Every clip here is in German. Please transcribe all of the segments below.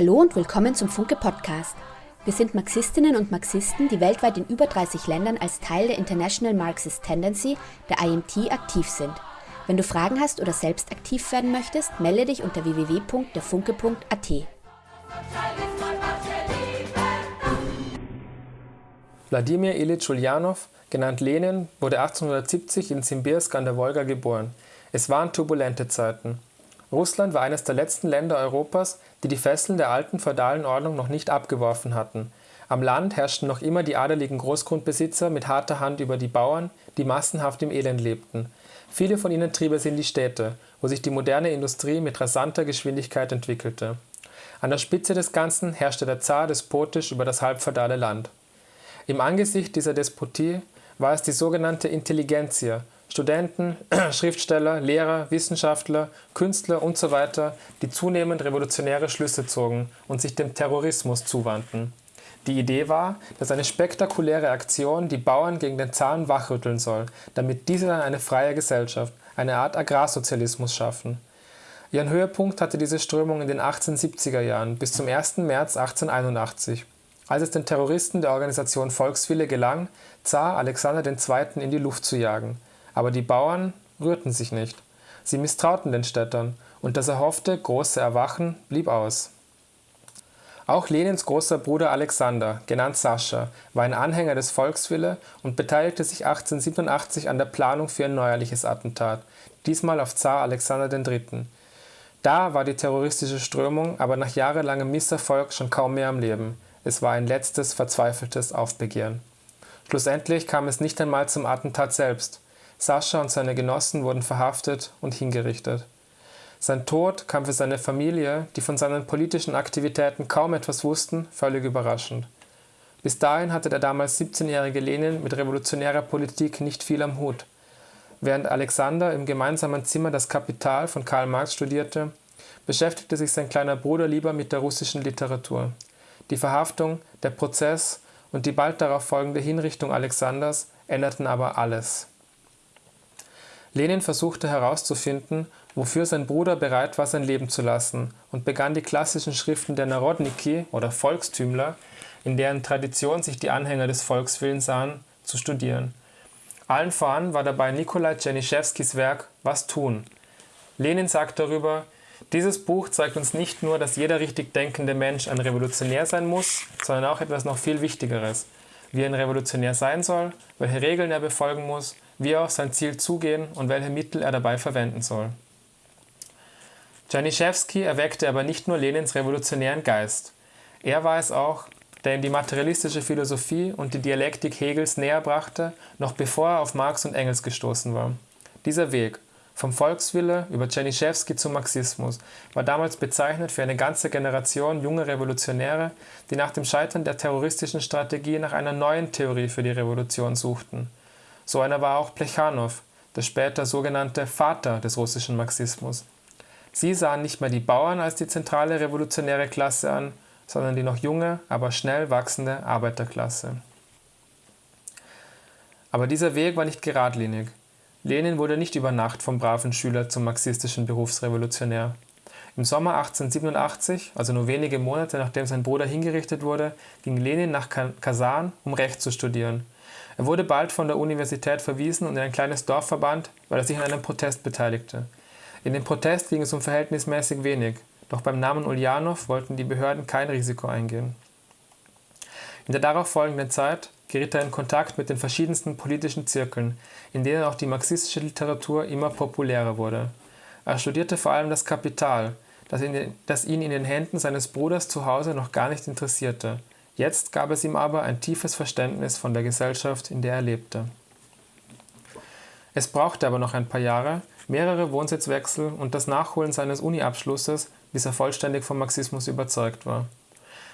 Hallo und willkommen zum Funke Podcast. Wir sind Marxistinnen und Marxisten, die weltweit in über 30 Ländern als Teil der International Marxist Tendency, der IMT, aktiv sind. Wenn du Fragen hast oder selbst aktiv werden möchtest, melde dich unter www.derfunke.at. Wladimir Ilyich Ulyanov, genannt Lenin, wurde 1870 in Simbirsk an der Wolga geboren. Es waren turbulente Zeiten. Russland war eines der letzten Länder Europas, die die Fesseln der alten feudalen Ordnung noch nicht abgeworfen hatten. Am Land herrschten noch immer die adeligen Großgrundbesitzer mit harter Hand über die Bauern, die massenhaft im Elend lebten. Viele von ihnen trieb es in die Städte, wo sich die moderne Industrie mit rasanter Geschwindigkeit entwickelte. An der Spitze des Ganzen herrschte der Zar despotisch über das halbfeudale Land. Im Angesicht dieser Despotie war es die sogenannte Intelligenzia, Studenten, Schriftsteller, Lehrer, Wissenschaftler, Künstler usw., so die zunehmend revolutionäre Schlüsse zogen und sich dem Terrorismus zuwandten. Die Idee war, dass eine spektakuläre Aktion die Bauern gegen den Zahn wachrütteln soll, damit diese dann eine freie Gesellschaft, eine Art Agrarsozialismus schaffen. Ihren Höhepunkt hatte diese Strömung in den 1870er Jahren bis zum 1. März 1881, als es den Terroristen der Organisation Volkswille gelang, Zar Alexander II. in die Luft zu jagen – aber die Bauern rührten sich nicht. Sie misstrauten den Städtern, und das erhoffte große Erwachen blieb aus. Auch Lenins großer Bruder Alexander, genannt Sascha, war ein Anhänger des Volkswille und beteiligte sich 1887 an der Planung für ein neuerliches Attentat, diesmal auf Zar Alexander III. Da war die terroristische Strömung aber nach jahrelangem Misserfolg schon kaum mehr am Leben. Es war ein letztes, verzweifeltes Aufbegehren. Schlussendlich kam es nicht einmal zum Attentat selbst. Sascha und seine Genossen wurden verhaftet und hingerichtet. Sein Tod kam für seine Familie, die von seinen politischen Aktivitäten kaum etwas wussten, völlig überraschend. Bis dahin hatte der damals 17-jährige Lenin mit revolutionärer Politik nicht viel am Hut. Während Alexander im gemeinsamen Zimmer das Kapital von Karl Marx studierte, beschäftigte sich sein kleiner Bruder lieber mit der russischen Literatur. Die Verhaftung, der Prozess und die bald darauf folgende Hinrichtung Alexanders änderten aber alles. Lenin versuchte herauszufinden, wofür sein Bruder bereit war, sein Leben zu lassen und begann die klassischen Schriften der Narodniki oder Volkstümler, in deren Tradition sich die Anhänger des Volkswillens sahen, zu studieren. Allen voran war dabei Nikolai Tschenischewskis Werk Was tun? Lenin sagt darüber, dieses Buch zeigt uns nicht nur, dass jeder richtig denkende Mensch ein Revolutionär sein muss, sondern auch etwas noch viel Wichtigeres, wie ein Revolutionär sein soll, welche Regeln er befolgen muss, wie er auf sein Ziel zugehen und welche Mittel er dabei verwenden soll. Janiszewski erweckte aber nicht nur Lenins revolutionären Geist. Er war es auch, der ihm die materialistische Philosophie und die Dialektik Hegels näher brachte, noch bevor er auf Marx und Engels gestoßen war. Dieser Weg, vom Volkswille über Janiszewski zum Marxismus, war damals bezeichnet für eine ganze Generation junger Revolutionäre, die nach dem Scheitern der terroristischen Strategie nach einer neuen Theorie für die Revolution suchten. So einer war auch Plechanow, der später sogenannte Vater des russischen Marxismus. Sie sahen nicht mehr die Bauern als die zentrale revolutionäre Klasse an, sondern die noch junge, aber schnell wachsende Arbeiterklasse. Aber dieser Weg war nicht geradlinig. Lenin wurde nicht über Nacht vom braven Schüler zum marxistischen Berufsrevolutionär. Im Sommer 1887, also nur wenige Monate nachdem sein Bruder hingerichtet wurde, ging Lenin nach Kasan, um Recht zu studieren. Er wurde bald von der Universität verwiesen und in ein kleines Dorf verbannt, weil er sich an einem Protest beteiligte. In dem Protest ging es um verhältnismäßig wenig, doch beim Namen Ulyanov wollten die Behörden kein Risiko eingehen. In der darauf folgenden Zeit geriet er in Kontakt mit den verschiedensten politischen Zirkeln, in denen auch die marxistische Literatur immer populärer wurde. Er studierte vor allem das Kapital, das ihn in den Händen seines Bruders zu Hause noch gar nicht interessierte. Jetzt gab es ihm aber ein tiefes Verständnis von der Gesellschaft, in der er lebte. Es brauchte aber noch ein paar Jahre, mehrere Wohnsitzwechsel und das Nachholen seines Uni-Abschlusses, bis er vollständig vom Marxismus überzeugt war.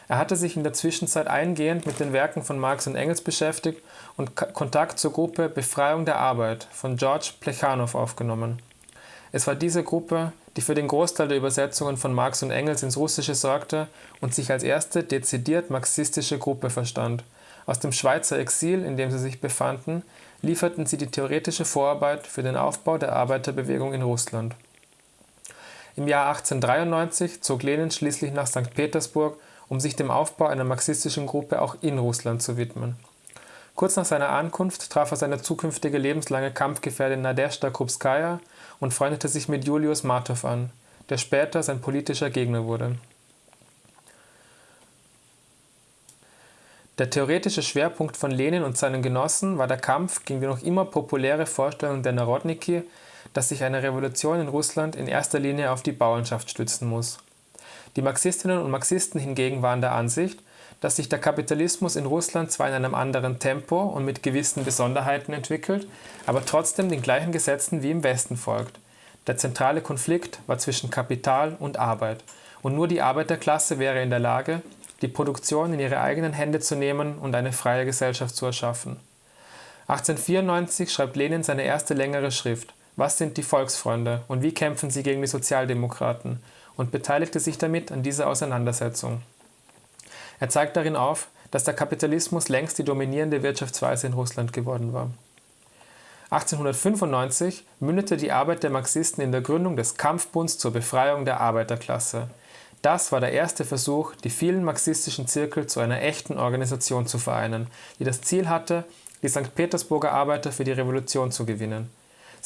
Er hatte sich in der Zwischenzeit eingehend mit den Werken von Marx und Engels beschäftigt und Kontakt zur Gruppe Befreiung der Arbeit von George Plechanow aufgenommen. Es war diese Gruppe, die für den Großteil der Übersetzungen von Marx und Engels ins Russische sorgte und sich als erste dezidiert marxistische Gruppe verstand. Aus dem Schweizer Exil, in dem sie sich befanden, lieferten sie die theoretische Vorarbeit für den Aufbau der Arbeiterbewegung in Russland. Im Jahr 1893 zog Lenin schließlich nach St. Petersburg, um sich dem Aufbau einer marxistischen Gruppe auch in Russland zu widmen. Kurz nach seiner Ankunft traf er seine zukünftige lebenslange Kampfgefährtin Nadezhda Krupskaya und freundete sich mit Julius Martov an, der später sein politischer Gegner wurde. Der theoretische Schwerpunkt von Lenin und seinen Genossen war der Kampf gegen die noch immer populäre Vorstellung der Narodniki, dass sich eine Revolution in Russland in erster Linie auf die Bauernschaft stützen muss. Die Marxistinnen und Marxisten hingegen waren der Ansicht, dass sich der Kapitalismus in Russland zwar in einem anderen Tempo und mit gewissen Besonderheiten entwickelt, aber trotzdem den gleichen Gesetzen wie im Westen folgt. Der zentrale Konflikt war zwischen Kapital und Arbeit, und nur die Arbeiterklasse wäre in der Lage, die Produktion in ihre eigenen Hände zu nehmen und eine freie Gesellschaft zu erschaffen. 1894 schreibt Lenin seine erste längere Schrift Was sind die Volksfreunde und wie kämpfen sie gegen die Sozialdemokraten und beteiligte sich damit an dieser Auseinandersetzung. Er zeigt darin auf, dass der Kapitalismus längst die dominierende Wirtschaftsweise in Russland geworden war. 1895 mündete die Arbeit der Marxisten in der Gründung des Kampfbunds zur Befreiung der Arbeiterklasse, das war der erste Versuch, die vielen marxistischen Zirkel zu einer echten Organisation zu vereinen, die das Ziel hatte, die St. Petersburger Arbeiter für die Revolution zu gewinnen.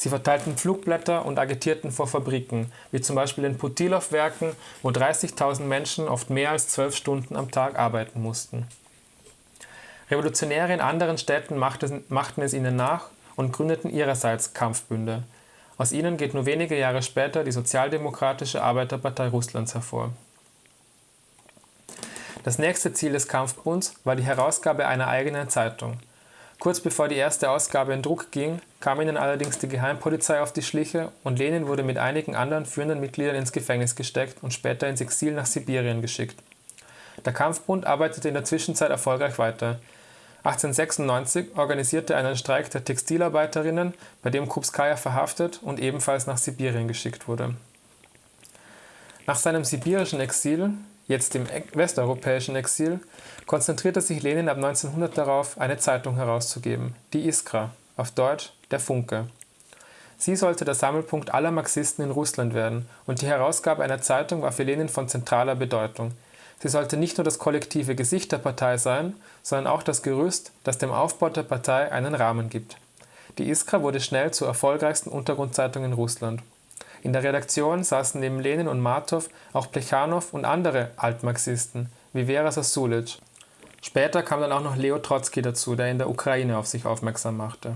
Sie verteilten Flugblätter und agitierten vor Fabriken, wie zum Beispiel den Putilov-Werken, wo 30.000 Menschen oft mehr als zwölf Stunden am Tag arbeiten mussten. Revolutionäre in anderen Städten machten es ihnen nach und gründeten ihrerseits Kampfbünde. Aus ihnen geht nur wenige Jahre später die Sozialdemokratische Arbeiterpartei Russlands hervor. Das nächste Ziel des Kampfbunds war die Herausgabe einer eigenen Zeitung. Kurz bevor die erste Ausgabe in Druck ging, kam ihnen allerdings die Geheimpolizei auf die Schliche und Lenin wurde mit einigen anderen führenden Mitgliedern ins Gefängnis gesteckt und später ins Exil nach Sibirien geschickt. Der Kampfbund arbeitete in der Zwischenzeit erfolgreich weiter. 1896 organisierte er einen Streik der Textilarbeiterinnen, bei dem Krupskaya verhaftet und ebenfalls nach Sibirien geschickt wurde. Nach seinem sibirischen Exil jetzt im westeuropäischen Exil, konzentrierte sich Lenin ab 1900 darauf, eine Zeitung herauszugeben, die Iskra, auf Deutsch der Funke. Sie sollte der Sammelpunkt aller Marxisten in Russland werden und die Herausgabe einer Zeitung war für Lenin von zentraler Bedeutung. Sie sollte nicht nur das kollektive Gesicht der Partei sein, sondern auch das Gerüst, das dem Aufbau der Partei einen Rahmen gibt. Die Iskra wurde schnell zur erfolgreichsten Untergrundzeitung in Russland. In der Redaktion saßen neben Lenin und Martov auch Plechanow und andere Altmarxisten, wie Vera Sasulic. Später kam dann auch noch Leo Trotzki dazu, der in der Ukraine auf sich aufmerksam machte.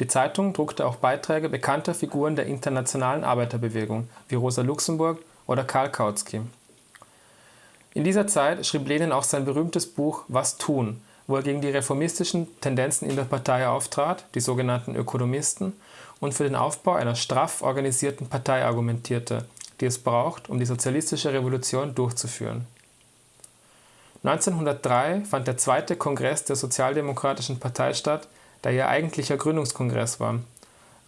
Die Zeitung druckte auch Beiträge bekannter Figuren der internationalen Arbeiterbewegung, wie Rosa Luxemburg oder Karl Kautsky. In dieser Zeit schrieb Lenin auch sein berühmtes Buch Was tun, wo er gegen die reformistischen Tendenzen in der Partei auftrat, die sogenannten Ökonomisten, und für den Aufbau einer straff organisierten Partei argumentierte, die es braucht, um die sozialistische Revolution durchzuführen. 1903 fand der zweite Kongress der Sozialdemokratischen Partei statt, der ihr eigentlicher Gründungskongress war.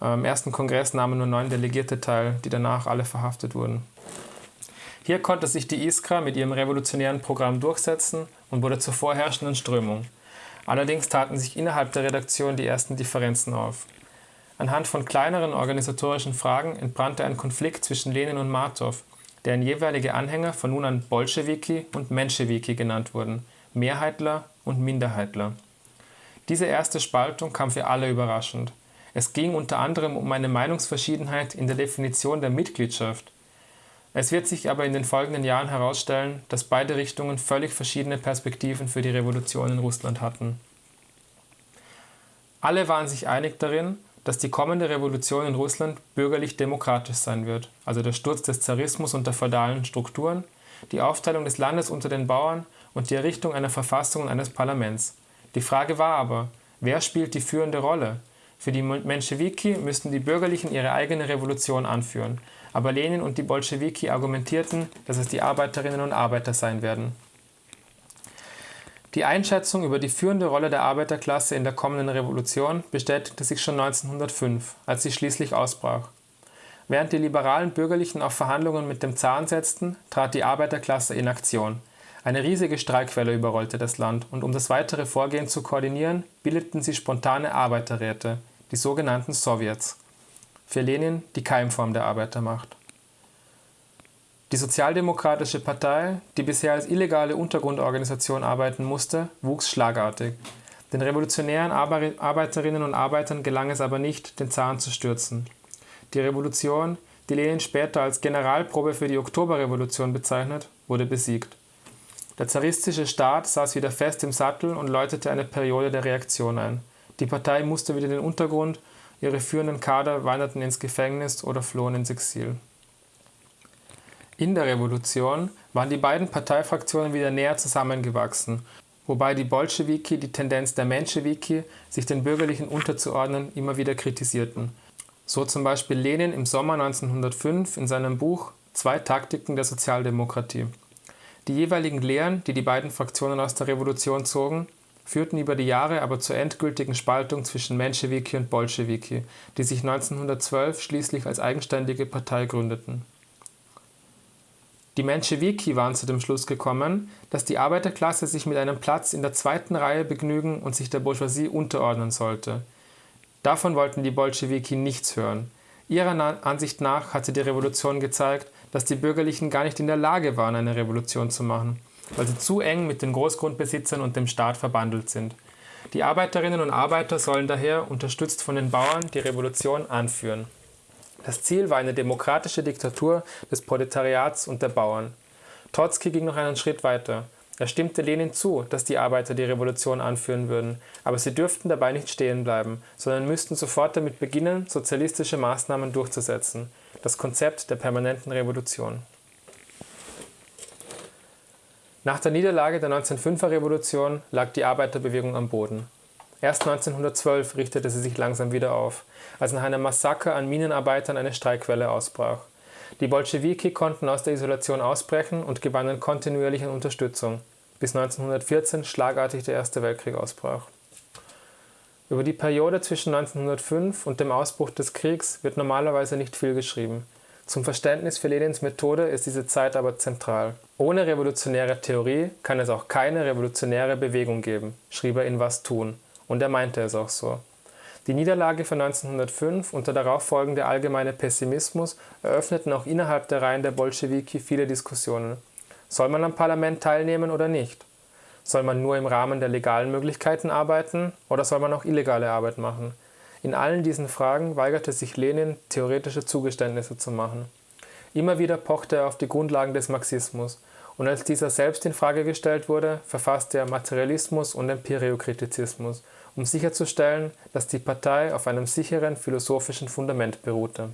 Am ersten Kongress nahmen nur neun Delegierte teil, die danach alle verhaftet wurden. Hier konnte sich die Iskra mit ihrem revolutionären Programm durchsetzen und wurde zur vorherrschenden Strömung. Allerdings taten sich innerhalb der Redaktion die ersten Differenzen auf. Anhand von kleineren organisatorischen Fragen entbrannte ein Konflikt zwischen Lenin und Martov, deren jeweilige Anhänger von nun an Bolschewiki und Menschewiki genannt wurden, Mehrheitler und Minderheitler. Diese erste Spaltung kam für alle überraschend. Es ging unter anderem um eine Meinungsverschiedenheit in der Definition der Mitgliedschaft. Es wird sich aber in den folgenden Jahren herausstellen, dass beide Richtungen völlig verschiedene Perspektiven für die Revolution in Russland hatten. Alle waren sich einig darin, dass die kommende Revolution in Russland bürgerlich-demokratisch sein wird, also der Sturz des Zarismus und der feudalen Strukturen, die Aufteilung des Landes unter den Bauern und die Errichtung einer Verfassung und eines Parlaments. Die Frage war aber, wer spielt die führende Rolle? Für die Menschewiki müssten die Bürgerlichen ihre eigene Revolution anführen, aber Lenin und die Bolschewiki argumentierten, dass es die Arbeiterinnen und Arbeiter sein werden. Die Einschätzung über die führende Rolle der Arbeiterklasse in der kommenden Revolution bestätigte sich schon 1905, als sie schließlich ausbrach. Während die liberalen Bürgerlichen auf Verhandlungen mit dem Zaren setzten, trat die Arbeiterklasse in Aktion. Eine riesige Streikwelle überrollte das Land und um das weitere Vorgehen zu koordinieren, bildeten sie spontane Arbeiterräte, die sogenannten Sowjets. Für Lenin die Keimform der Arbeitermacht. Die Sozialdemokratische Partei, die bisher als illegale Untergrundorganisation arbeiten musste, wuchs schlagartig. Den revolutionären Arbeiterinnen und Arbeitern gelang es aber nicht, den Zaren zu stürzen. Die Revolution, die Lenin später als Generalprobe für die Oktoberrevolution bezeichnet, wurde besiegt. Der zaristische Staat saß wieder fest im Sattel und läutete eine Periode der Reaktion ein. Die Partei musste wieder in den Untergrund, ihre führenden Kader wanderten ins Gefängnis oder flohen ins Exil. In der Revolution waren die beiden Parteifraktionen wieder näher zusammengewachsen, wobei die Bolschewiki die Tendenz der Menschewiki, sich den Bürgerlichen unterzuordnen, immer wieder kritisierten. So zum Beispiel Lenin im Sommer 1905 in seinem Buch Zwei Taktiken der Sozialdemokratie. Die jeweiligen Lehren, die die beiden Fraktionen aus der Revolution zogen, führten über die Jahre aber zur endgültigen Spaltung zwischen Menschewiki und Bolschewiki, die sich 1912 schließlich als eigenständige Partei gründeten die Menschewiki waren zu dem Schluss gekommen, dass die Arbeiterklasse sich mit einem Platz in der zweiten Reihe begnügen und sich der Bourgeoisie unterordnen sollte. Davon wollten die Bolschewiki nichts hören. Ihrer Ansicht nach hatte die Revolution gezeigt, dass die Bürgerlichen gar nicht in der Lage waren, eine Revolution zu machen, weil sie zu eng mit den Großgrundbesitzern und dem Staat verbandelt sind. Die Arbeiterinnen und Arbeiter sollen daher, unterstützt von den Bauern, die Revolution anführen. Das Ziel war eine demokratische Diktatur des Proletariats und der Bauern. Trotzki ging noch einen Schritt weiter. Er stimmte Lenin zu, dass die Arbeiter die Revolution anführen würden, aber sie dürften dabei nicht stehen bleiben, sondern müssten sofort damit beginnen, sozialistische Maßnahmen durchzusetzen. Das Konzept der permanenten Revolution. Nach der Niederlage der 1905er Revolution lag die Arbeiterbewegung am Boden. Erst 1912 richtete sie sich langsam wieder auf, als nach einem Massaker an Minenarbeitern eine Streikwelle ausbrach. Die Bolschewiki konnten aus der Isolation ausbrechen und gewannen kontinuierlich an Unterstützung, bis 1914 schlagartig der Erste Weltkrieg ausbrach. Über die Periode zwischen 1905 und dem Ausbruch des Kriegs wird normalerweise nicht viel geschrieben. Zum Verständnis für Lenins Methode ist diese Zeit aber zentral. Ohne revolutionäre Theorie kann es auch keine revolutionäre Bewegung geben, schrieb er in Was tun, und er meinte es auch so. Die Niederlage von 1905 und der darauffolgende allgemeine Pessimismus eröffneten auch innerhalb der Reihen der Bolschewiki viele Diskussionen. Soll man am Parlament teilnehmen oder nicht? Soll man nur im Rahmen der legalen Möglichkeiten arbeiten oder soll man auch illegale Arbeit machen? In allen diesen Fragen weigerte sich Lenin, theoretische Zugeständnisse zu machen. Immer wieder pochte er auf die Grundlagen des Marxismus und als dieser selbst in Frage gestellt wurde, verfasste er Materialismus und Empiriokritizismus um sicherzustellen, dass die Partei auf einem sicheren philosophischen Fundament beruhte.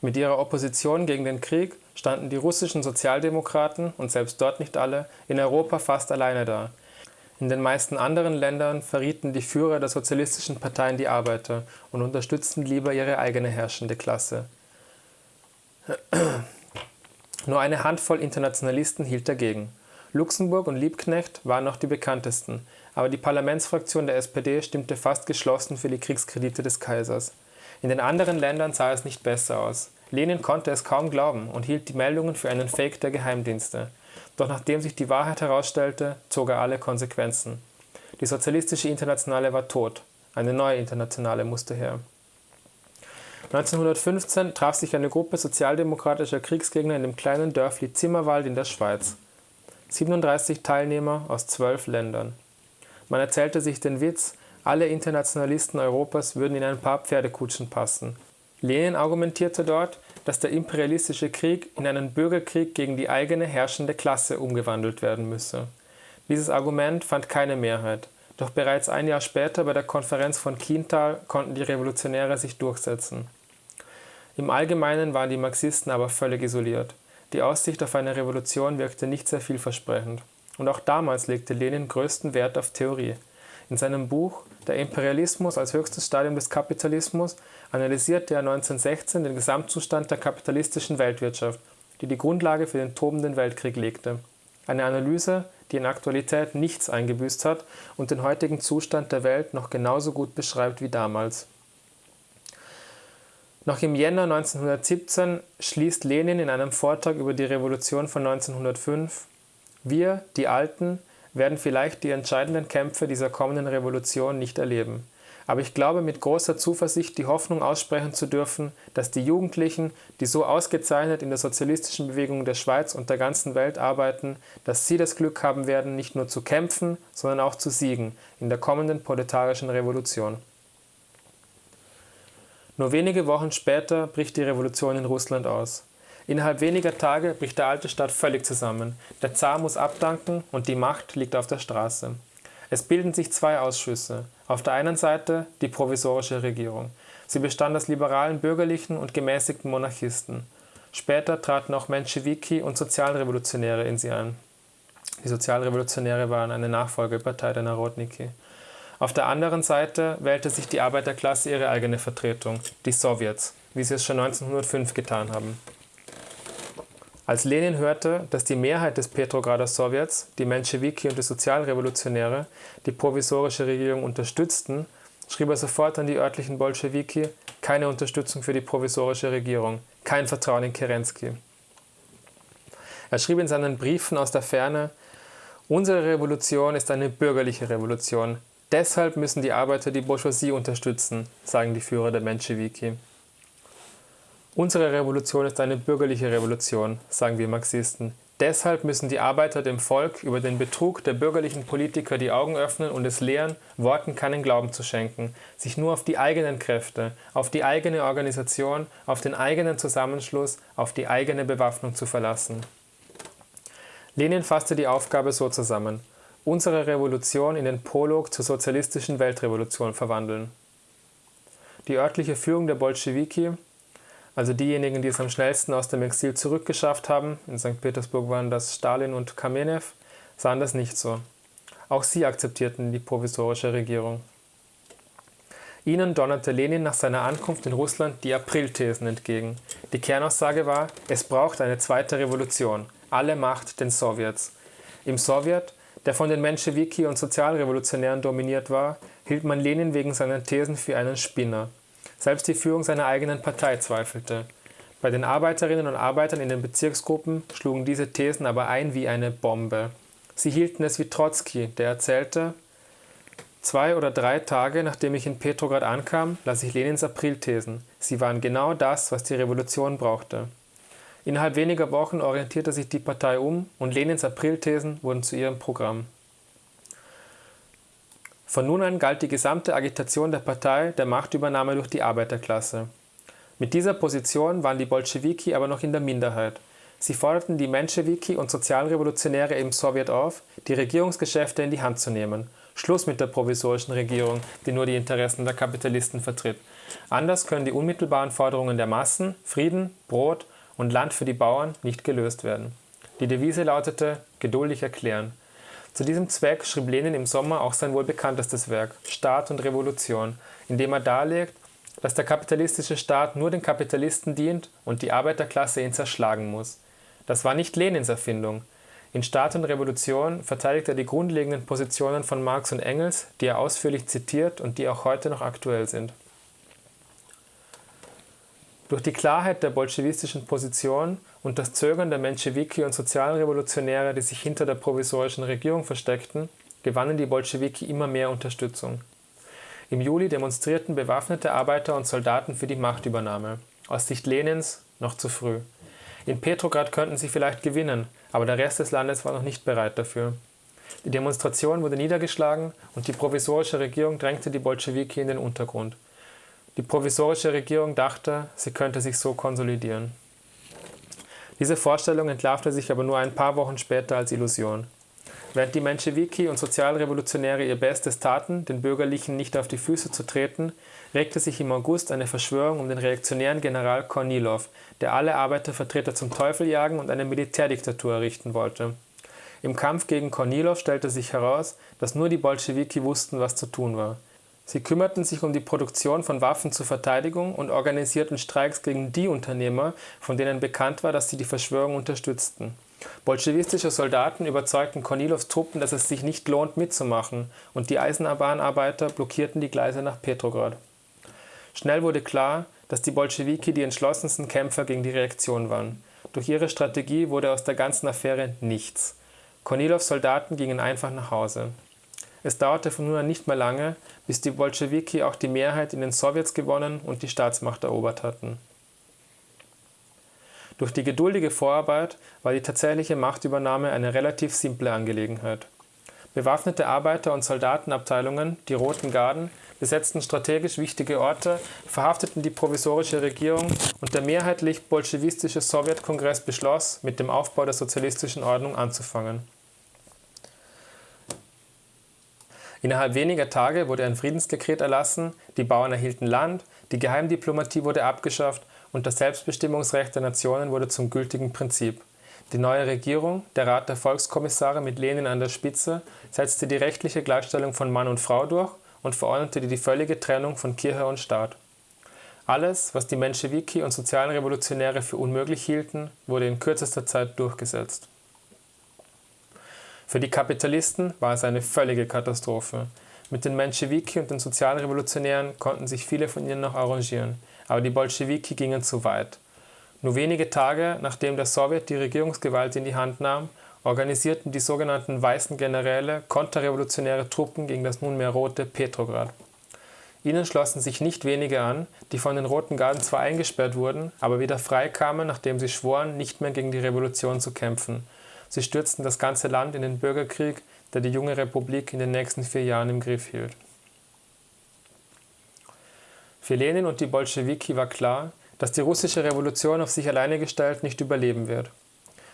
Mit ihrer Opposition gegen den Krieg standen die russischen Sozialdemokraten, und selbst dort nicht alle, in Europa fast alleine da. In den meisten anderen Ländern verrieten die Führer der sozialistischen Parteien die Arbeiter und unterstützten lieber ihre eigene herrschende Klasse. Nur eine Handvoll Internationalisten hielt dagegen. Luxemburg und Liebknecht waren noch die bekanntesten, aber die Parlamentsfraktion der SPD stimmte fast geschlossen für die Kriegskredite des Kaisers. In den anderen Ländern sah es nicht besser aus. Lenin konnte es kaum glauben und hielt die Meldungen für einen Fake der Geheimdienste. Doch nachdem sich die Wahrheit herausstellte, zog er alle Konsequenzen. Die sozialistische Internationale war tot. Eine neue Internationale musste her. 1915 traf sich eine Gruppe sozialdemokratischer Kriegsgegner in dem kleinen Dörfli Zimmerwald in der Schweiz. 37 Teilnehmer aus zwölf Ländern. Man erzählte sich den Witz, alle Internationalisten Europas würden in ein paar Pferdekutschen passen. Lenin argumentierte dort, dass der imperialistische Krieg in einen Bürgerkrieg gegen die eigene herrschende Klasse umgewandelt werden müsse. Dieses Argument fand keine Mehrheit, doch bereits ein Jahr später bei der Konferenz von Kiental konnten die Revolutionäre sich durchsetzen. Im Allgemeinen waren die Marxisten aber völlig isoliert. Die Aussicht auf eine Revolution wirkte nicht sehr vielversprechend. Und auch damals legte Lenin größten Wert auf Theorie. In seinem Buch Der Imperialismus als höchstes Stadium des Kapitalismus analysierte er 1916 den Gesamtzustand der kapitalistischen Weltwirtschaft, die die Grundlage für den tobenden Weltkrieg legte. Eine Analyse, die in Aktualität nichts eingebüßt hat und den heutigen Zustand der Welt noch genauso gut beschreibt wie damals. Noch im Jänner 1917 schließt Lenin in einem Vortrag über die Revolution von 1905 wir, die Alten, werden vielleicht die entscheidenden Kämpfe dieser kommenden Revolution nicht erleben. aber ich glaube mit großer Zuversicht die Hoffnung aussprechen zu dürfen, dass die Jugendlichen, die so ausgezeichnet in der sozialistischen Bewegung der Schweiz und der ganzen Welt arbeiten, dass sie das Glück haben werden, nicht nur zu kämpfen, sondern auch zu siegen in der kommenden proletarischen Revolution. Nur wenige Wochen später bricht die Revolution in Russland aus. Innerhalb weniger Tage bricht der alte Staat völlig zusammen. Der Zar muss abdanken und die Macht liegt auf der Straße. Es bilden sich zwei Ausschüsse. Auf der einen Seite die provisorische Regierung. Sie bestand aus liberalen Bürgerlichen und gemäßigten Monarchisten. Später traten auch Menschewiki und Sozialrevolutionäre in sie ein. Die Sozialrevolutionäre waren eine Nachfolgepartei der Narodniki. Auf der anderen Seite wählte sich die Arbeiterklasse ihre eigene Vertretung, die Sowjets, wie sie es schon 1905 getan haben. Als Lenin hörte, dass die Mehrheit des Petrograder Sowjets, die Menschewiki und die Sozialrevolutionäre, die provisorische Regierung unterstützten, schrieb er sofort an die örtlichen Bolschewiki keine Unterstützung für die provisorische Regierung, kein Vertrauen in Kerensky. Er schrieb in seinen Briefen aus der Ferne, unsere Revolution ist eine bürgerliche Revolution. Deshalb müssen die Arbeiter die Bourgeoisie unterstützen, sagen die Führer der Menschewiki. Unsere Revolution ist eine bürgerliche Revolution, sagen wir Marxisten. Deshalb müssen die Arbeiter dem Volk über den Betrug der bürgerlichen Politiker die Augen öffnen und es lehren, Worten keinen Glauben zu schenken, sich nur auf die eigenen Kräfte, auf die eigene Organisation, auf den eigenen Zusammenschluss, auf die eigene Bewaffnung zu verlassen. Lenin fasste die Aufgabe so zusammen, unsere Revolution in den Prolog zur sozialistischen Weltrevolution verwandeln. Die örtliche Führung der Bolschewiki also diejenigen, die es am schnellsten aus dem Exil zurückgeschafft haben, in St. Petersburg waren das Stalin und Kamenew, sahen das nicht so. Auch sie akzeptierten die provisorische Regierung. Ihnen donnerte Lenin nach seiner Ankunft in Russland die Aprilthesen entgegen. Die Kernaussage war, es braucht eine zweite Revolution, alle Macht den Sowjets. Im Sowjet, der von den Menschewiki und Sozialrevolutionären dominiert war, hielt man Lenin wegen seiner Thesen für einen Spinner. Selbst die Führung seiner eigenen Partei zweifelte. Bei den Arbeiterinnen und Arbeitern in den Bezirksgruppen schlugen diese Thesen aber ein wie eine Bombe. Sie hielten es wie Trotzki, der erzählte, Zwei oder drei Tage nachdem ich in Petrograd ankam, las ich Lenins Aprilthesen. Sie waren genau das, was die Revolution brauchte. Innerhalb weniger Wochen orientierte sich die Partei um und Lenins Aprilthesen wurden zu ihrem Programm. Von nun an galt die gesamte Agitation der Partei der Machtübernahme durch die Arbeiterklasse. Mit dieser Position waren die Bolschewiki aber noch in der Minderheit. Sie forderten die Menschewiki und Sozialrevolutionäre im Sowjet auf, die Regierungsgeschäfte in die Hand zu nehmen. Schluss mit der provisorischen Regierung, die nur die Interessen der Kapitalisten vertritt. Anders können die unmittelbaren Forderungen der Massen, Frieden, Brot und Land für die Bauern, nicht gelöst werden. Die Devise lautete geduldig erklären. Zu diesem Zweck schrieb Lenin im Sommer auch sein wohl bekanntestes Werk Staat und Revolution, in dem er darlegt, dass der kapitalistische Staat nur den Kapitalisten dient und die Arbeiterklasse ihn zerschlagen muss. Das war nicht Lenins Erfindung. In Staat und Revolution verteidigt er die grundlegenden Positionen von Marx und Engels, die er ausführlich zitiert und die auch heute noch aktuell sind. Durch die Klarheit der bolschewistischen Position und das Zögern der Menschewiki und Sozialrevolutionäre, die sich hinter der provisorischen Regierung versteckten, gewannen die Bolschewiki immer mehr Unterstützung. Im Juli demonstrierten bewaffnete Arbeiter und Soldaten für die Machtübernahme. Aus Sicht Lenins noch zu früh. In Petrograd könnten sie vielleicht gewinnen, aber der Rest des Landes war noch nicht bereit dafür. Die Demonstration wurde niedergeschlagen und die provisorische Regierung drängte die Bolschewiki in den Untergrund. Die provisorische Regierung dachte, sie könnte sich so konsolidieren. Diese Vorstellung entlarvte sich aber nur ein paar Wochen später als Illusion. Während die Menschewiki und Sozialrevolutionäre ihr Bestes taten, den Bürgerlichen nicht auf die Füße zu treten, regte sich im August eine Verschwörung um den reaktionären General Kornilov, der alle Arbeitervertreter zum Teufel jagen und eine Militärdiktatur errichten wollte. Im Kampf gegen Kornilov stellte sich heraus, dass nur die Bolschewiki wussten, was zu tun war. Sie kümmerten sich um die Produktion von Waffen zur Verteidigung und organisierten Streiks gegen die Unternehmer, von denen bekannt war, dass sie die Verschwörung unterstützten. Bolschewistische Soldaten überzeugten Kornilows Truppen, dass es sich nicht lohnt mitzumachen, und die Eisenbahnarbeiter blockierten die Gleise nach Petrograd. Schnell wurde klar, dass die Bolschewiki die entschlossensten Kämpfer gegen die Reaktion waren. Durch ihre Strategie wurde aus der ganzen Affäre nichts. Kornilows Soldaten gingen einfach nach Hause. Es dauerte von nun an nicht mehr lange, bis die Bolschewiki auch die Mehrheit in den Sowjets gewonnen und die Staatsmacht erobert hatten. Durch die geduldige Vorarbeit war die tatsächliche Machtübernahme eine relativ simple Angelegenheit. Bewaffnete Arbeiter- und Soldatenabteilungen, die Roten Garden, besetzten strategisch wichtige Orte, verhafteten die provisorische Regierung und der mehrheitlich bolschewistische Sowjetkongress beschloss, mit dem Aufbau der sozialistischen Ordnung anzufangen. Innerhalb weniger Tage wurde ein Friedensdekret erlassen, die Bauern erhielten Land, die Geheimdiplomatie wurde abgeschafft und das Selbstbestimmungsrecht der Nationen wurde zum gültigen Prinzip. Die neue Regierung, der Rat der Volkskommissare mit Lenin an der Spitze, setzte die rechtliche Gleichstellung von Mann und Frau durch und verordnete die völlige Trennung von Kirche und Staat. Alles, was die Menschewiki und sozialen Revolutionäre für unmöglich hielten, wurde in kürzester Zeit durchgesetzt. Für die Kapitalisten war es eine völlige Katastrophe. Mit den Menschewiki und den Sozialrevolutionären konnten sich viele von ihnen noch arrangieren, aber die Bolschewiki gingen zu weit. Nur wenige Tage nachdem der Sowjet die Regierungsgewalt in die Hand nahm, organisierten die sogenannten Weißen Generäle konterrevolutionäre Truppen gegen das nunmehr rote Petrograd. Ihnen schlossen sich nicht wenige an, die von den Roten Garden zwar eingesperrt wurden, aber wieder freikamen, nachdem sie schworen, nicht mehr gegen die Revolution zu kämpfen. Sie stürzten das ganze Land in den Bürgerkrieg, der die junge Republik in den nächsten vier Jahren im Griff hielt. Für Lenin und die Bolschewiki war klar, dass die russische Revolution auf sich alleine gestellt nicht überleben wird.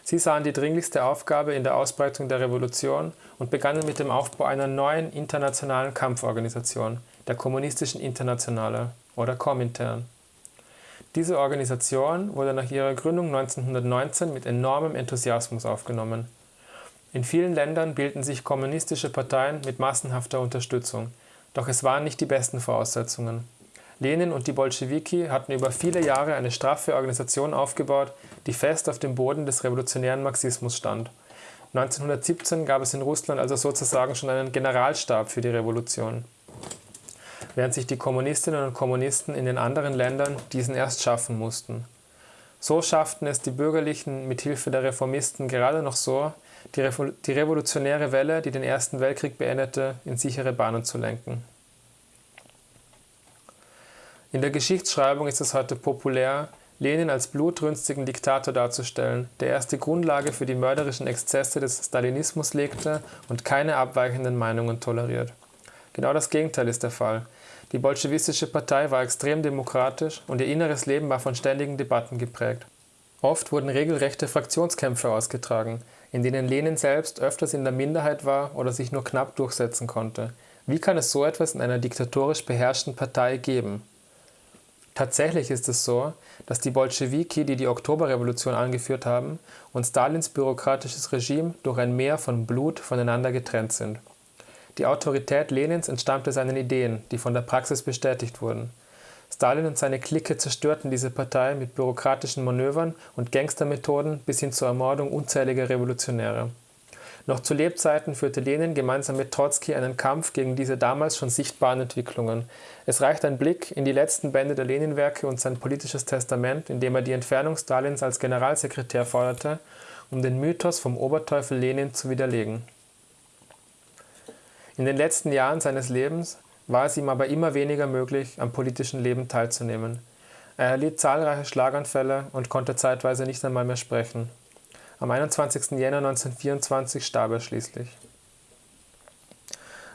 Sie sahen die dringlichste Aufgabe in der Ausbreitung der Revolution und begannen mit dem Aufbau einer neuen internationalen Kampforganisation, der Kommunistischen Internationale oder Komintern. Diese Organisation wurde nach ihrer Gründung 1919 mit enormem Enthusiasmus aufgenommen. In vielen Ländern bildeten sich kommunistische Parteien mit massenhafter Unterstützung, doch es waren nicht die besten Voraussetzungen. Lenin und die Bolschewiki hatten über viele Jahre eine straffe Organisation aufgebaut, die fest auf dem Boden des revolutionären Marxismus stand. 1917 gab es in Russland also sozusagen schon einen Generalstab für die Revolution, während sich die Kommunistinnen und Kommunisten in den anderen Ländern diesen erst schaffen mussten. So schafften es die Bürgerlichen mit Hilfe der Reformisten gerade noch so, die, revolutionäre Welle, die den Ersten Weltkrieg beendete, in sichere Bahnen zu lenken. In der Geschichtsschreibung ist es heute populär, Lenin als blutrünstigen Diktator darzustellen, der erst die Grundlage für die mörderischen Exzesse des Stalinismus legte und keine abweichenden Meinungen toleriert. Genau das Gegenteil ist der Fall. Die bolschewistische Partei war extrem demokratisch und ihr inneres Leben war von ständigen Debatten geprägt. Oft wurden regelrechte Fraktionskämpfe ausgetragen, in denen Lenin selbst öfters in der Minderheit war oder sich nur knapp durchsetzen konnte. Wie kann es so etwas in einer diktatorisch beherrschten Partei geben? Tatsächlich ist es so, dass die Bolschewiki, die die Oktoberrevolution angeführt haben, und Stalins bürokratisches Regime durch ein Meer von Blut voneinander getrennt sind. Die Autorität Lenins entstammte seinen Ideen, die von der Praxis bestätigt wurden. Stalin und seine Clique zerstörten diese Partei mit bürokratischen Manövern und Gangstermethoden bis hin zur Ermordung unzähliger Revolutionäre. Noch zu Lebzeiten führte Lenin gemeinsam mit Trotzki einen Kampf gegen diese damals schon sichtbaren Entwicklungen. Es reicht ein Blick in die letzten Bände der Lenin-Werke und sein politisches Testament, in dem er die Entfernung Stalins als Generalsekretär forderte, um den Mythos vom Oberteufel Lenin zu widerlegen. In den letzten Jahren seines Lebens war es ihm aber immer weniger möglich, am politischen Leben teilzunehmen. Er erlitt zahlreiche Schlaganfälle und konnte zeitweise nicht einmal mehr sprechen. Am 21. Jänner 1924 starb er schließlich.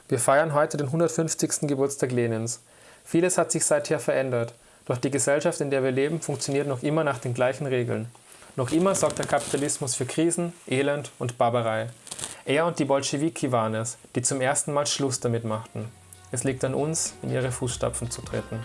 Wir feiern heute den 150. Geburtstag Lenins. Vieles hat sich seither verändert, doch die Gesellschaft, in der wir leben, funktioniert noch immer nach den gleichen Regeln. Noch immer sorgt der Kapitalismus für Krisen, Elend und Barbarei. Er und die Bolschewiki waren es, die zum ersten Mal Schluss damit machten. Es liegt an uns, in ihre Fußstapfen zu treten.